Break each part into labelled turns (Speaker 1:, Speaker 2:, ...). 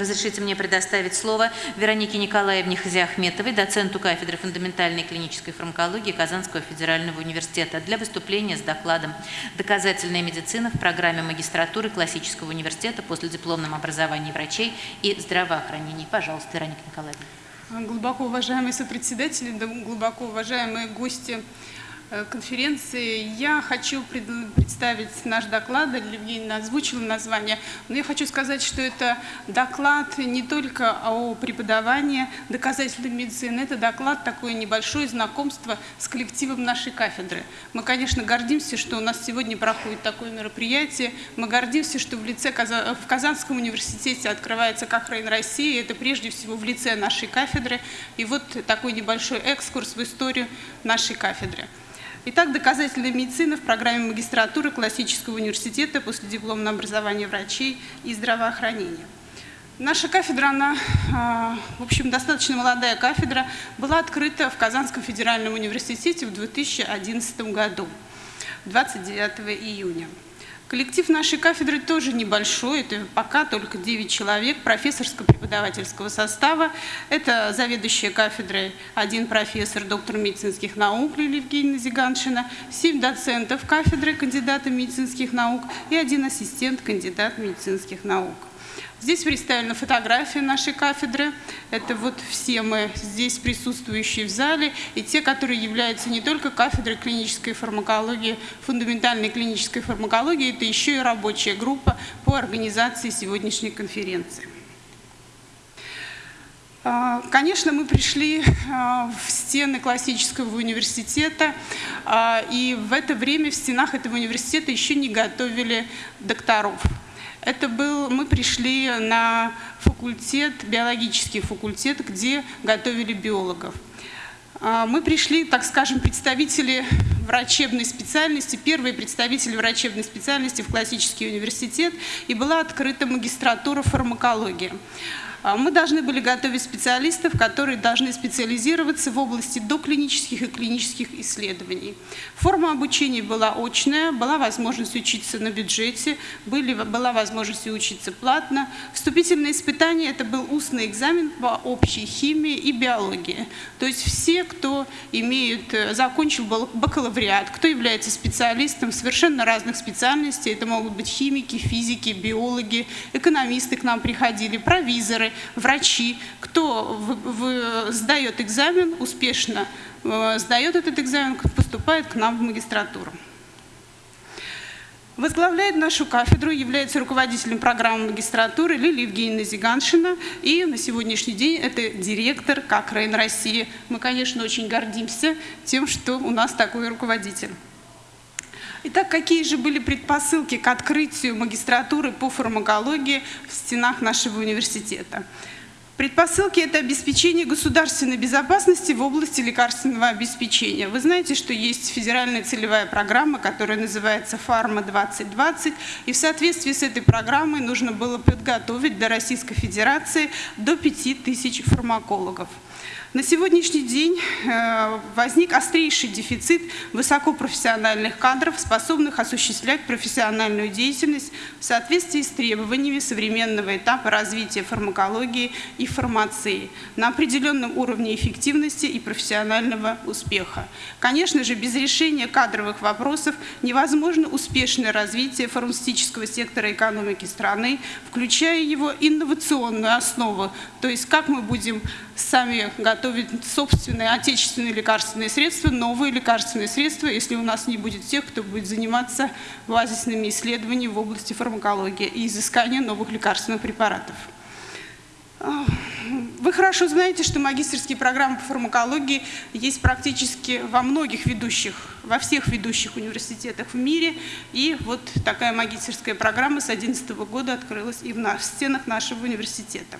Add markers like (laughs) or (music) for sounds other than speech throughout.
Speaker 1: Разрешите мне предоставить слово Веронике Николаевне Хазиахметовой, доценту кафедры фундаментальной клинической фармакологии Казанского федерального университета, для выступления с докладом «Доказательная медицина в программе магистратуры Классического университета после дипломном образовании врачей и здравоохранения». Пожалуйста, Вероника Николаевна.
Speaker 2: Глубоко уважаемые сопредседатели, глубоко уважаемые гости конференции. Я хочу представить наш доклад, Евгения озвучила название, но я хочу сказать, что это доклад не только о преподавании доказательной медицины, это доклад такое небольшое знакомство с коллективом нашей кафедры. Мы, конечно, гордимся, что у нас сегодня проходит такое мероприятие, мы гордимся, что в, лице, в Казанском университете открывается Кахрейн России, это прежде всего в лице нашей кафедры, и вот такой небольшой экскурс в историю нашей кафедры. Итак, доказательная медицина в программе магистратуры Классического университета после дипломного образования врачей и здравоохранения. Наша кафедра, она, а, в общем, достаточно молодая кафедра, была открыта в Казанском федеральном университете в 2011 году, 29 июня. Коллектив нашей кафедры тоже небольшой, это пока только 9 человек профессорско-преподавательского состава. Это заведующая кафедрой один профессор, доктор медицинских наук Лилия Евгеньевна Зиганшина, 7 доцентов кафедры, кандидата медицинских наук и один ассистент, кандидат медицинских наук. Здесь представлена фотография нашей кафедры. Это вот все мы здесь присутствующие в зале и те, которые являются не только кафедрой клинической фармакологии, фундаментальной клинической фармакологии, это еще и рабочая группа по организации сегодняшней конференции. А, конечно, мы пришли а, в стены классического университета, а, и в это время в стенах этого университета еще не готовили докторов. Это был, мы пришли на факультет, биологический факультет, где готовили биологов. А, мы пришли, так скажем, представители врачебной специальности, первые представители врачебной специальности в классический университет, и была открыта магистратура фармакологии. А мы должны были готовить специалистов, которые должны специализироваться в области доклинических и клинических исследований. Форма обучения была очная, была возможность учиться на бюджете, были, была возможность учиться платно. Вступительное испытание – это был устный экзамен по общей химии и биологии. То есть все, кто имеет, э, закончил бакалавриат, кто является специалистом совершенно разных специальностей, это могут быть химики, физики, биологи, экономисты к нам приходили, провизоры, врачи, кто в, в, сдает экзамен успешно, э, сдает этот экзамен, поступает к нам в магистратуру. Возглавляет нашу кафедру, является руководителем программы магистратуры Лилия Евгеньевна Зиганшина. И на сегодняшний день это директор как Рейн России. Мы, конечно, очень гордимся тем, что у нас такой руководитель. Итак, какие же были предпосылки к открытию магистратуры по фармакологии в стенах нашего университета? Предпосылки – это обеспечение государственной безопасности в области лекарственного обеспечения. Вы знаете, что есть федеральная целевая программа, которая называется «Фарма-2020», и в соответствии с этой программой нужно было подготовить для Российской Федерации до 5000 фармакологов. На сегодняшний день э, возник острейший дефицит высокопрофессиональных кадров, способных осуществлять профессиональную деятельность в соответствии с требованиями современного этапа развития фармакологии и фармации на определенном уровне эффективности и профессионального успеха. Конечно же, без решения кадровых вопросов невозможно успешное развитие фармацевтического сектора экономики страны, включая его инновационную основу, то есть как мы будем сами готовить собственные отечественные лекарственные средства, новые лекарственные средства, если у нас не будет тех, кто будет заниматься базисными исследованиями в области фармакологии и изыскания новых лекарственных препаратов. А, вы хорошо знаете, что магистрские программы по фармакологии есть практически во многих ведущих, во всех ведущих университетах в мире. И вот такая магистрская программа с 2011 года открылась и в стенах нашего университета.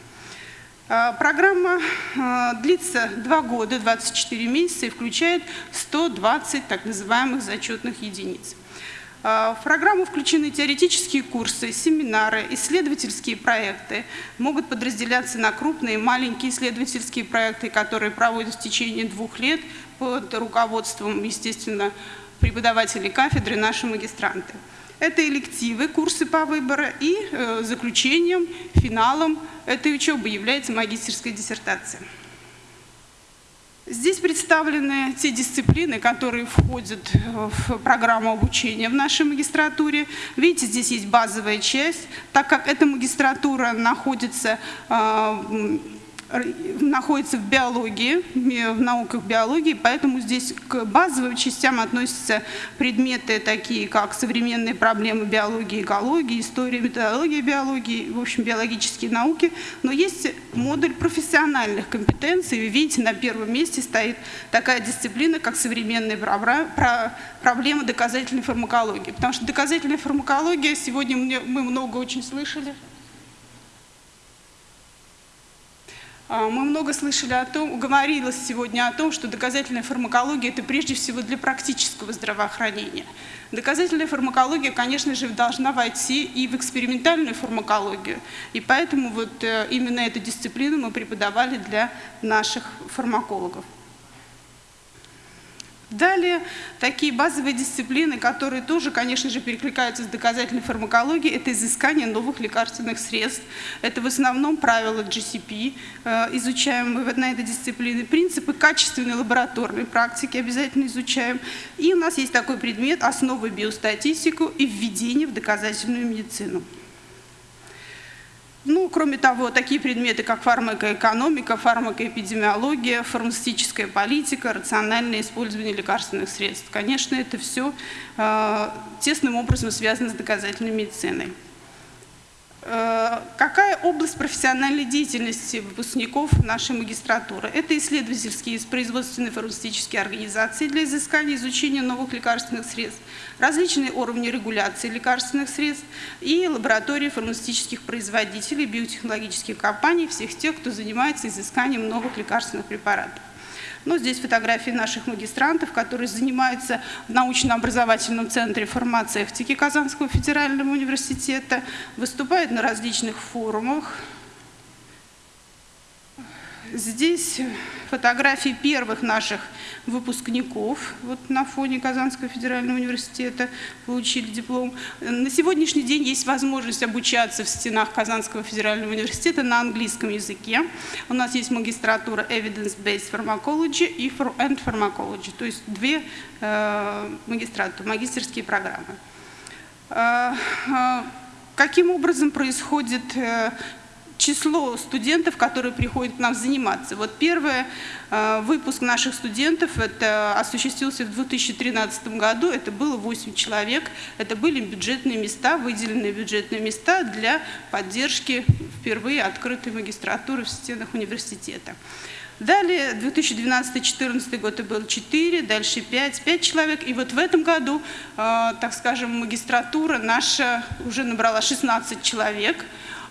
Speaker 2: А, программа а, длится 2 года, 24 месяца и включает 120 так называемых зачетных единиц. А, в программу включены теоретические курсы, семинары, исследовательские проекты. Могут подразделяться на крупные и маленькие исследовательские проекты, которые проводят в течение двух лет под руководством, естественно, преподавателей кафедры, наши магистранты. Это элективы, курсы по выбору и э, заключением, финалом этой учебы является магистерская диссертация. Здесь представлены те дисциплины, которые входят в программу обучения в нашей магистратуре. Видите, здесь есть базовая часть. Так как эта магистратура находится э, находится в биологии, в науках биологии, поэтому здесь к базовым частям относятся предметы такие, как современные проблемы биологии, экологии, история, методология биологии, в общем, биологические науки. Но есть модуль профессиональных компетенций. Вы видите, на первом месте стоит такая дисциплина, как современные проблемы доказательной фармакологии. Потому что доказательная фармакология, сегодня мы много очень слышали, А, мы много слышали о том, говорилось сегодня о том, что доказательная фармакология – это прежде всего для практического здравоохранения. Доказательная фармакология, конечно же, должна войти и в экспериментальную фармакологию. И поэтому вот э, именно эту дисциплину мы преподавали для наших фармакологов. Далее, такие базовые дисциплины, которые тоже, конечно же, перекликаются с доказательной фармакологией, это изыскание новых лекарственных средств. Это в основном правила GCP, э, изучаем мы на этой дисциплине. Принципы качественной лабораторной практики обязательно изучаем. И у нас есть такой предмет «Основы биостатистику и введение в доказательную медицину». Ну, кроме того, такие предметы, как фармакоэкономика, фармакоэпидемиология, фармацевтическая политика, рациональное использование лекарственных средств. Конечно, это все э, тесным образом связано с доказательной медициной. Э, какая область профессиональной деятельности выпускников нашей магистратуры? Это исследовательские и производственные фармацевтические организации для изыскания и изучения новых лекарственных средств, различные уровни регуляции лекарственных средств и лаборатории фармацевтических производителей, биотехнологических компаний, всех тех, кто занимается изысканием новых лекарственных препаратов. Ну, здесь фотографии наших магистрантов, которые занимаются в научно-образовательном центре фармацевтики Казанского федерального университета, выступают на различных форумах, Здесь фотографии первых наших выпускников вот на фоне Казанского федерального университета получили диплом. На сегодняшний день есть возможность обучаться в стенах Казанского федерального университета на английском языке. У нас есть магистратура Evidence-Based Pharmacology и and Pharmacology, то есть две э, магистратуры, магистерские программы. Э, э, каким образом происходит число студентов, которые приходят к нам заниматься. Вот первый э, выпуск наших студентов это осуществился в 2013 году, это было 8 человек, это были бюджетные места, выделенные бюджетные места для поддержки впервые открытой магистратуры в стенах университета. Далее, 2012-2014 год было 4, дальше 5, 5 человек. И вот в этом году, э, так скажем, магистратура наша уже набрала 16 человек.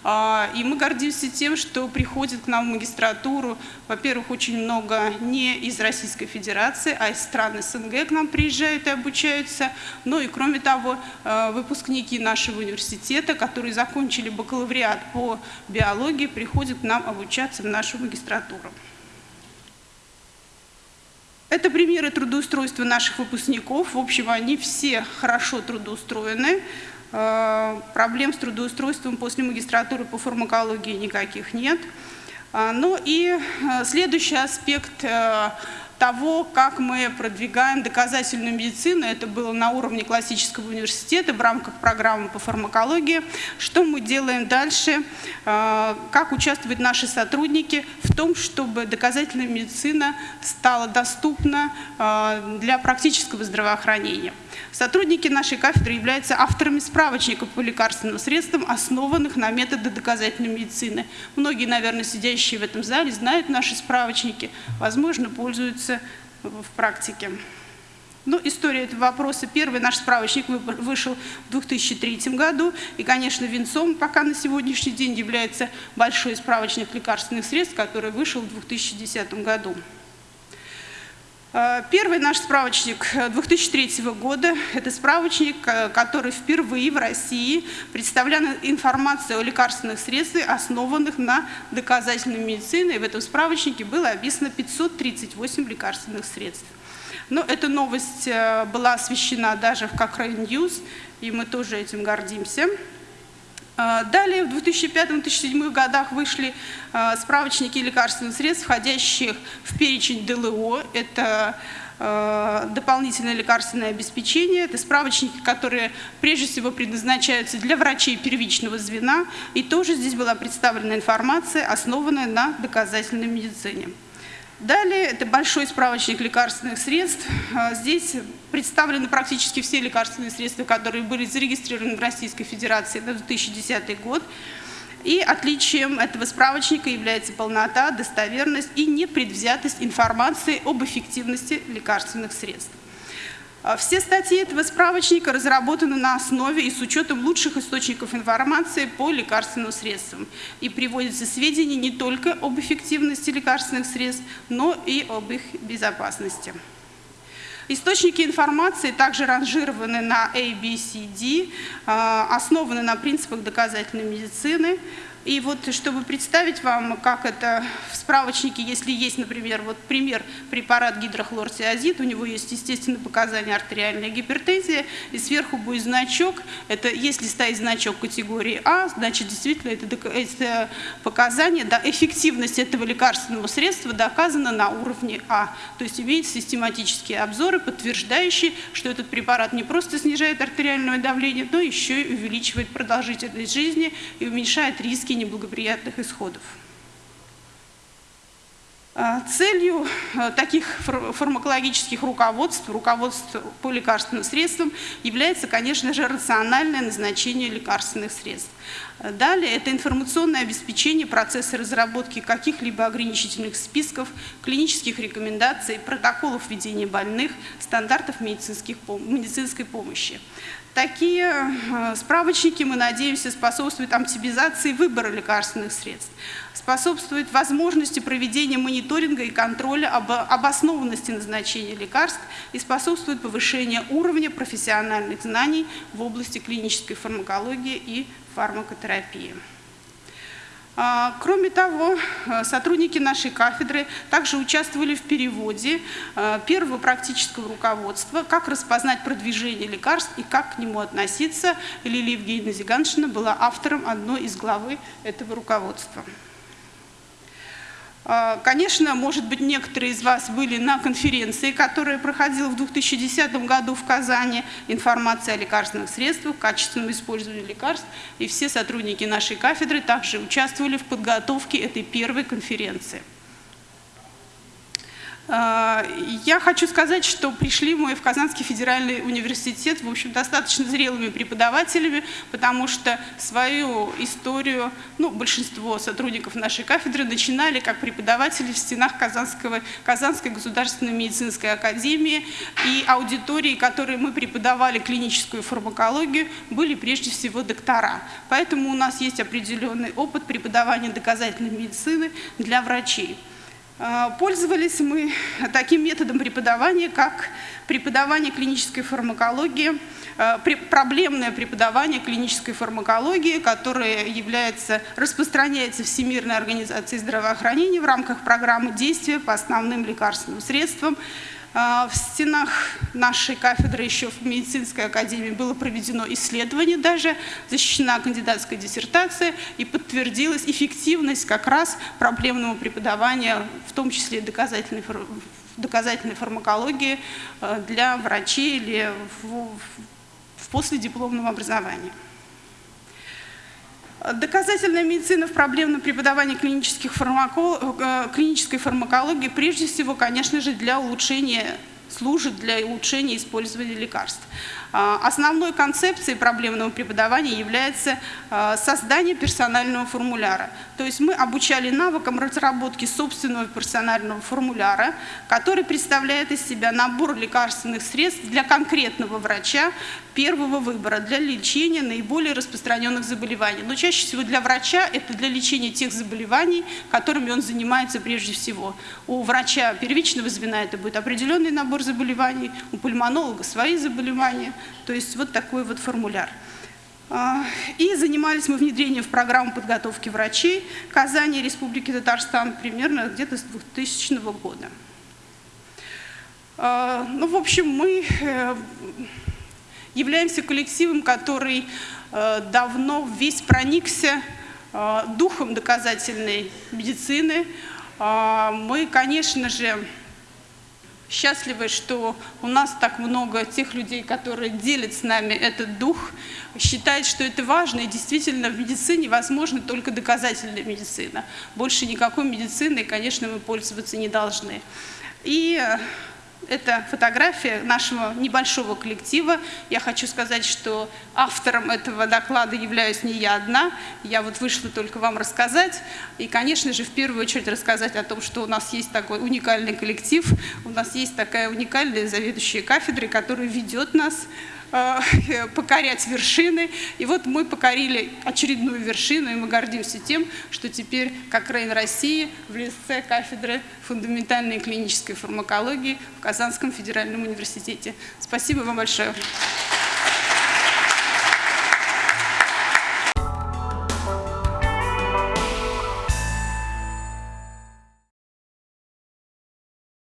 Speaker 2: А, и мы гордимся тем, что приходит к нам в магистратуру, во-первых, очень много не из Российской Федерации, а из стран СНГ к нам приезжают и обучаются. Ну и кроме того, а, выпускники нашего университета, которые закончили бакалавриат по биологии, приходят к нам обучаться в нашу магистратуру. Это примеры трудоустройства наших выпускников. В общем, они все хорошо трудоустроены. Э, проблем с трудоустройством после магистратуры по фармакологии никаких нет. А, ну и э, следующий аспект э, того, как мы продвигаем доказательную медицину, это было на уровне классического университета в рамках программы по фармакологии. Что мы делаем дальше, как участвуют наши сотрудники в том, чтобы доказательная медицина стала доступна для практического здравоохранения. Сотрудники нашей кафедры являются авторами справочников по лекарственным средствам, основанных на методы доказательной медицины. Многие, наверное, сидящие в этом зале знают наши справочники, возможно, пользуются в практике. Ну, история этого вопроса. Первый наш справочник вышел в 2003 году. И, конечно, венцом пока на сегодняшний день является большой справочник лекарственных средств, который вышел в 2010 году. Э, первый наш справочник 2003 э, года – это справочник, э, который впервые в России представлял информацию о лекарственных средствах, основанных на доказательной медицине. И в этом справочнике было описано 538 лекарственных средств. Но эта новость была освещена даже в Cochrane News, и мы тоже этим гордимся. Э, далее в 2005-2007 годах вышли э, справочники лекарственных средств, входящих в перечень ДЛО. Это э, дополнительное лекарственное обеспечение. Это справочники, которые прежде всего предназначаются для врачей первичного звена. И тоже здесь была представлена информация, основанная на доказательной медицине. Далее это большой справочник лекарственных средств. А, здесь представлены практически все лекарственные средства, которые были зарегистрированы в Российской Федерации на 2010 год. И отличием этого справочника является полнота, достоверность и непредвзятость информации об эффективности лекарственных средств. А все статьи этого справочника разработаны на основе и с учетом лучших источников информации по лекарственным средствам. И приводятся сведения не только об эффективности лекарственных средств, но и об их безопасности. Источники информации также ранжированы на A, B, C, D, а, основаны на принципах доказательной медицины, и вот, чтобы представить вам, как это в справочнике, если есть, например, вот пример препарат гидрохлортиазид, у него есть, естественно, показания артериальная гипертензия, и сверху будет значок, это если стоит значок категории А, значит, действительно, это, это показание, да, эффективность этого лекарственного средства доказана на уровне А. То есть имеется систематические обзоры, подтверждающие, что этот препарат не просто снижает артериальное давление, но еще и увеличивает продолжительность жизни и уменьшает риски неблагоприятных исходов. А, целью а, таких фармакологических руководств, руководств по лекарственным средствам является, конечно же, рациональное назначение лекарственных средств. Далее это информационное обеспечение процесса разработки каких-либо ограничительных списков, клинических рекомендаций, протоколов ведения больных, стандартов медицинской помощи. Такие э, справочники, мы надеемся, способствуют оптимизации выбора лекарственных средств, способствуют возможности проведения мониторинга и контроля об обоснованности назначения лекарств и способствуют повышению уровня профессиональных знаний в области клинической фармакологии и фармакотерапии. А, кроме того, э, сотрудники нашей кафедры также участвовали в переводе э, первого практического руководства «Как распознать продвижение лекарств и как к нему относиться». Лилия Евгеньевна Зиганшина была автором одной из главы этого руководства. А, конечно, может быть, некоторые из вас были на конференции, которая проходила в 2010 году в Казани, информация о лекарственных средствах, качественном использовании лекарств, и все сотрудники нашей кафедры также участвовали в подготовке этой первой конференции. А, я хочу сказать, что пришли мы в Казанский федеральный университет, в общем, достаточно зрелыми преподавателями, потому что свою историю, ну, большинство сотрудников нашей кафедры начинали как преподаватели в стенах Казанского, Казанской государственной медицинской академии, и аудитории, которые мы преподавали клиническую фармакологию, были прежде всего доктора. Поэтому у нас есть определенный опыт преподавания доказательной медицины для врачей. А, пользовались мы таким методом преподавания, как преподавание клинической фармакологии, а, проблемное преподавание клинической фармакологии, которое является, распространяется Всемирной организацией здравоохранения в рамках программы действия по основным лекарственным средствам, в стенах нашей кафедры еще в медицинской академии было проведено исследование даже, защищена кандидатская диссертация и подтвердилась эффективность как раз проблемного преподавания, в том числе доказательной, доказательной фармакологии а, для врачей или в, в последипломном образовании. Доказательная медицина в проблемном преподавании клинических фармакол... Э, клинической фармакологии прежде всего, конечно же, для улучшения служит для улучшения использования лекарств. А, основной концепцией проблемного преподавания является создание персонального формуляра. То есть мы обучали навыкам разработки собственного персонального формуляра, который представляет из себя набор лекарственных средств для конкретного врача первого выбора для лечения наиболее распространенных заболеваний. Но чаще всего для врача это для лечения тех заболеваний, которыми он занимается прежде всего. У врача первичного звена это будет определенный набор заболеваний, у пульмонолога свои заболевания. То есть вот такой вот формуляр. А, и занимались мы внедрением в программу подготовки врачей Казани Республики Татарстан примерно где-то с 2000 года. Э, Ну, в общем, мы э, являемся коллективом, который э, давно весь проникся э, духом доказательной медицины. Э, Мы, конечно же, счастливы, что у нас так много тех людей, которые делят с нами этот дух, считают, что это важно, и действительно в медицине возможна только доказательная медицина. Больше никакой медициной, конечно, мы пользоваться не должны. И это фотография нашего небольшого коллектива. Я хочу сказать, что автором этого доклада являюсь не я одна. Я вот вышла только вам рассказать. И, конечно же, в первую очередь рассказать о том, что у нас есть такой уникальный коллектив, у нас есть такая уникальная заведующая кафедрой, которая ведет нас (laughs) покорять вершины. И вот мы покорили очередную вершину, и мы гордимся тем, что теперь, как Рейн России, в лице кафедры фундаментальной клинической фармакологии в Казанском федеральном университете. Спасибо вам большое.